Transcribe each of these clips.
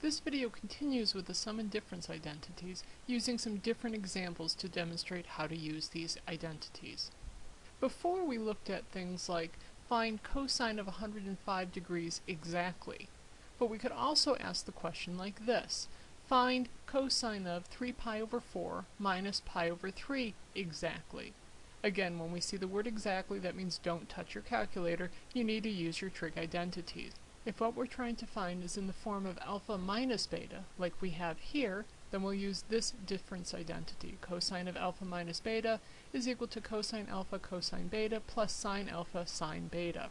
This video continues with the sum and difference identities, using some different examples to demonstrate how to use these identities. Before we looked at things like find cosine of 105 degrees exactly, but we could also ask the question like this. Find cosine of 3 pi over 4 minus pi over 3 exactly. Again, when we see the word exactly, that means don't touch your calculator. You need to use your trig identities. If what we're trying to find is in the form of alpha minus beta, like we have here, then we'll use this difference identity. Cosine of alpha minus beta is equal to cosine alpha cosine beta plus sine alpha sine beta.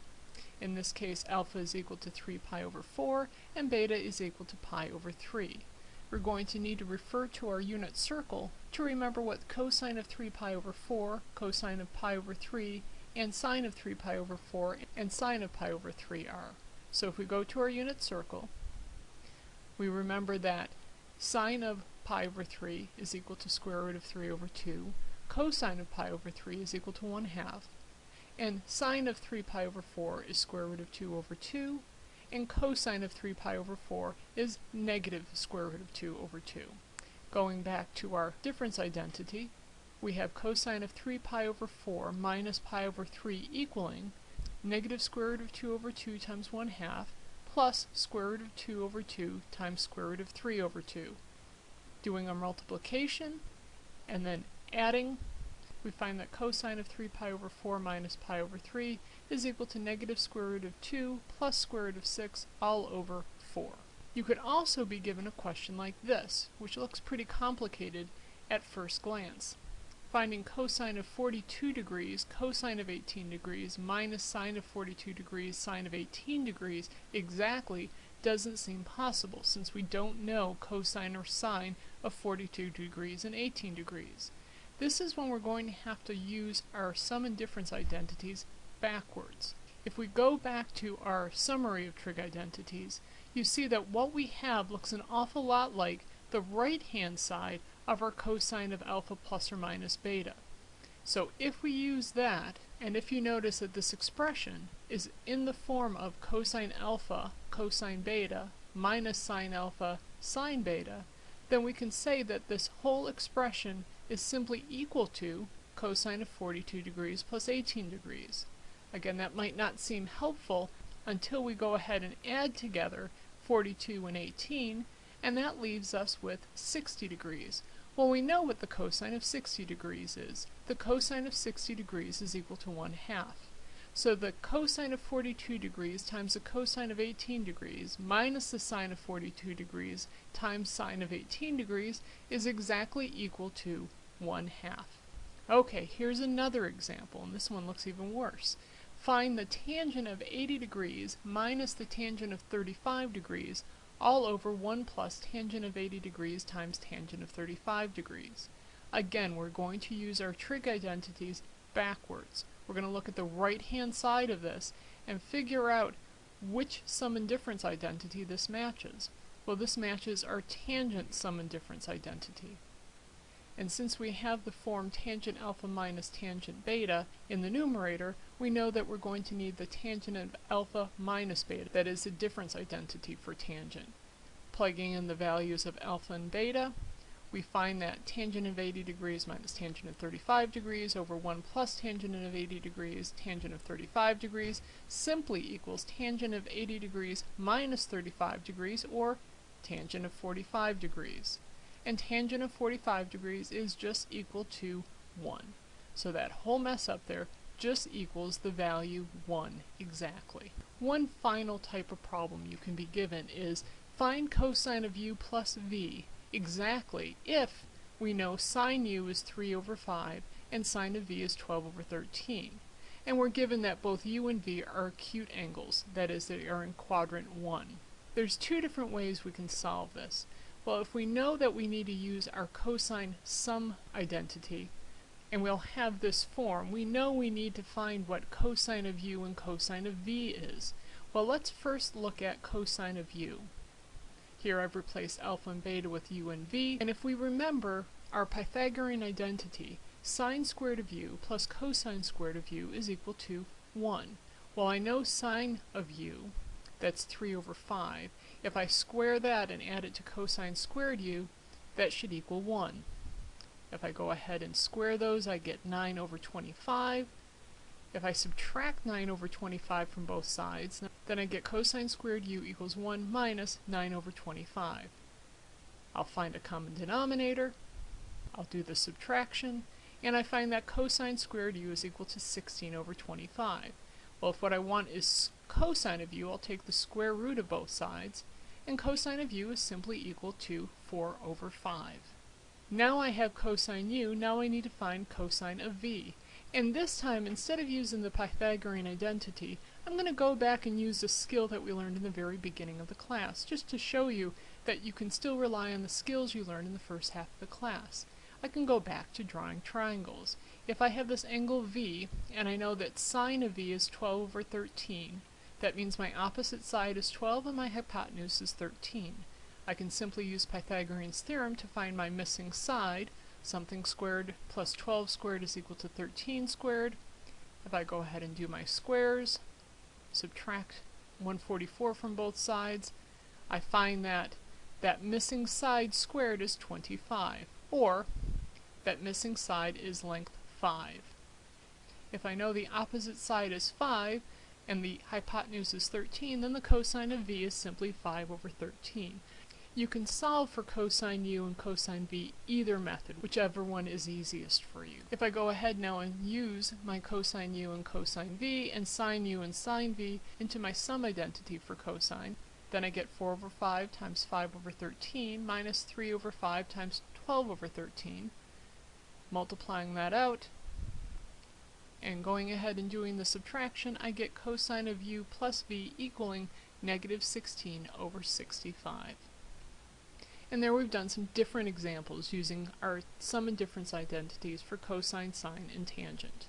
In this case, alpha is equal to 3 pi over 4, and beta is equal to pi over 3. We're going to need to refer to our unit circle to remember what cosine of 3 pi over 4, cosine of pi over 3, and sine of 3 pi over 4, and sine of pi over 3 are. So if we go to our unit circle, we remember that sine of pi over 3 is equal to square root of 3 over 2, cosine of pi over 3 is equal to 1 half, and sine of 3 pi over 4 is square root of 2 over 2, and cosine of 3 pi over 4 is negative square root of 2 over 2. Going back to our difference identity, we have cosine of 3 pi over 4 minus pi over 3 equaling negative square root of 2 over 2 times 1 half plus square root of 2 over 2 times square root of 3 over 2. Doing a multiplication and then adding, we find that cosine of 3 pi over 4 minus pi over 3 is equal to negative square root of 2 plus square root of 6 all over 4. You could also be given a question like this, which looks pretty complicated at first glance finding cosine of 42 degrees, cosine of 18 degrees, minus sine of 42 degrees, sine of 18 degrees exactly doesn't seem possible since we don't know cosine or sine of 42 degrees and 18 degrees. This is when we're going to have to use our sum and difference identities backwards. If we go back to our summary of trig identities, you see that what we have looks an awful lot like the right hand side of our cosine of alpha plus or minus beta. So if we use that, and if you notice that this expression is in the form of cosine alpha cosine beta minus sine alpha sine beta, then we can say that this whole expression is simply equal to cosine of 42 degrees plus 18 degrees. Again, that might not seem helpful until we go ahead and add together 42 and 18, and that leaves us with 60 degrees. Well, we know what the cosine of 60 degrees is. The cosine of 60 degrees is equal to 1 half. So the cosine of 42 degrees times the cosine of 18 degrees minus the sine of 42 degrees times sine of 18 degrees is exactly equal to 1 half. Okay, here's another example, and this one looks even worse. Find the tangent of 80 degrees minus the tangent of 35 degrees all over 1 plus tangent of 80 degrees times tangent of 35 degrees. Again, we're going to use our trig identities backwards. We're going to look at the right hand side of this and figure out which sum and difference identity this matches. Well, this matches our tangent sum and difference identity. And since we have the form tangent alpha minus tangent beta in the numerator, we know that we're going to need the tangent of alpha minus beta, that is the difference identity for tangent. Plugging in the values of alpha and beta, we find that tangent of 80 degrees minus tangent of 35 degrees over 1 plus tangent of 80 degrees, tangent of 35 degrees, simply equals tangent of 80 degrees minus 35 degrees, or tangent of 45 degrees and tangent of 45 degrees is just equal to 1. So that whole mess up there just equals the value 1 exactly. One final type of problem you can be given is find cosine of u plus v exactly if we know sine u is 3 over 5 and sine of v is 12 over 13. And we're given that both u and v are acute angles, that is, they are in quadrant 1. There's two different ways we can solve this. Well, if we know that we need to use our cosine sum identity, and we'll have this form, we know we need to find what cosine of u and cosine of v is. Well, let's first look at cosine of u. Here I've replaced alpha and beta with u and v, and if we remember our Pythagorean identity, sine squared of u plus cosine squared of u is equal to 1. Well, I know sine of u, that's 3 over 5, If I square that and add it to cosine squared u, that should equal 1. If I go ahead and square those, I get 9 over 25. If I subtract 9 over 25 from both sides, then I get cosine squared u equals 1 minus 9 over 25. I'll find a common denominator, I'll do the subtraction, and I find that cosine squared u is equal to 16 over 25. Well, if what I want is cosine of u, I'll take the square root of both sides, and cosine of u is simply equal to 4 over 5. Now I have cosine u, now I need to find cosine of v. And this time, instead of using the Pythagorean identity, I'm going to go back and use a skill that we learned in the very beginning of the class, just to show you that you can still rely on the skills you learned in the first half of the class. I can go back to drawing triangles. If I have this angle v, and I know that sine of v is 12 over 13, that means my opposite side is 12 and my hypotenuse is 13. I can simply use Pythagorean's theorem to find my missing side. Something squared plus 12 squared is equal to 13 squared. If I go ahead and do my squares, subtract 144 from both sides, I find that that missing side squared is 25, or that missing side is length 5. If I know the opposite side is 5, and the hypotenuse is 13, then the cosine of v is simply 5 over 13. You can solve for cosine u and cosine v either method, whichever one is easiest for you. If I go ahead now and use my cosine u and cosine v and sine u and sine v into my sum identity for cosine, then I get 4 over 5 times 5 over 13 minus 3 over 5 times 12 over 13. Multiplying that out, and going ahead and doing the subtraction, I get cosine of u plus v equaling negative 16 over 65. And there we've done some different examples using our sum and difference identities for cosine, sine, and tangent.